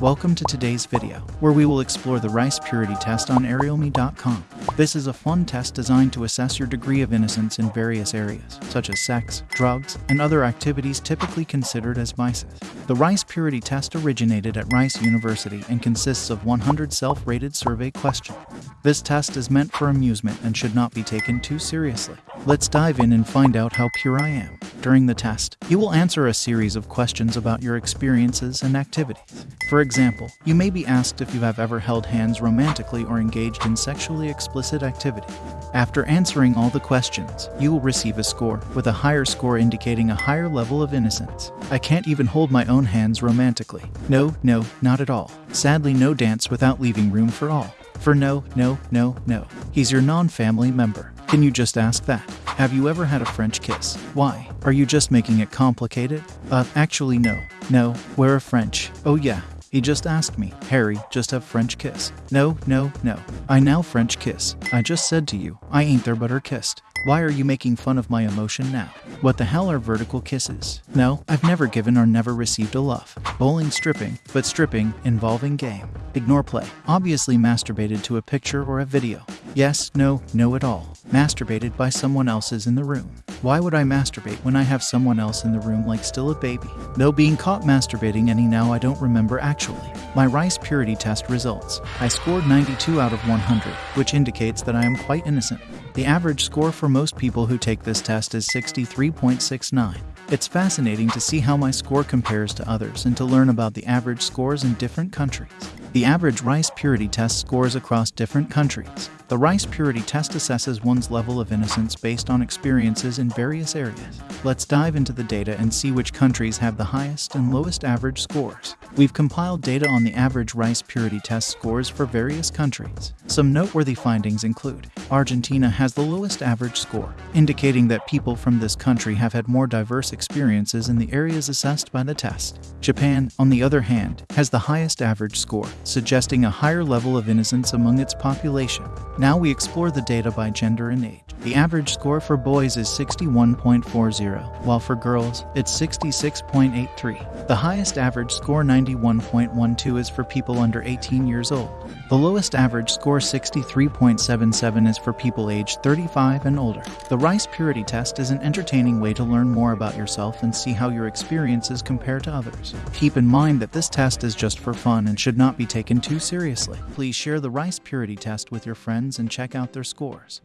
Welcome to today's video, where we will explore the rice purity test on arealme.com. This is a fun test designed to assess your degree of innocence in various areas, such as sex, drugs, and other activities typically considered as vices. The rice purity test originated at Rice University and consists of 100 self-rated survey questions. This test is meant for amusement and should not be taken too seriously. Let's dive in and find out how pure I am. During the test, you will answer a series of questions about your experiences and activities. For example, you may be asked if you have ever held hands romantically or engaged in sexually explicit activity. After answering all the questions, you will receive a score, with a higher score indicating a higher level of innocence. I can't even hold my own hands romantically. No, no, not at all. Sadly, no dance without leaving room for all. For no, no, no, no. He's your non family member. Can you just ask that? Have you ever had a French kiss? Why? Are you just making it complicated? Uh, actually, no. No, we're a French. Oh, yeah. He just asked me, Harry, just have French kiss. No, no, no. I now French kiss. I just said to you, I ain't there but her kissed. Why are you making fun of my emotion now? What the hell are vertical kisses? No, I've never given or never received a love. Bowling stripping, but stripping involving game. Ignore play. Obviously masturbated to a picture or a video. Yes, no, no at all. Masturbated by someone else's in the room. Why would I masturbate when I have someone else in the room like still a baby? No being caught masturbating any now I don't remember actually. My rice purity test results. I scored 92 out of 100, which indicates that I am quite innocent. The average score for most people who take this test is 63.69. It's fascinating to see how my score compares to others and to learn about the average scores in different countries. The average rice purity test scores across different countries. The rice purity test assesses one's level of innocence based on experiences in various areas. Let's dive into the data and see which countries have the highest and lowest average scores. We've compiled data on the average rice purity test scores for various countries. Some noteworthy findings include Argentina has the lowest average score, indicating that people from this country have had more diverse experiences in the areas assessed by the test. Japan, on the other hand, has the highest average score, suggesting a higher level of innocence among its population. Now we explore the data by gender and age. The average score for boys is 61.40, while for girls, it's 66.83. The highest average score, 91.12, is for people under 18 years old. The lowest average score, 63.77, is for people aged 35 and older. The Rice Purity Test is an entertaining way to learn more about yourself and see how your experiences compare to others. Keep in mind that this test is just for fun and should not be taken too seriously. Please share the Rice Purity Test with your friends and check out their scores.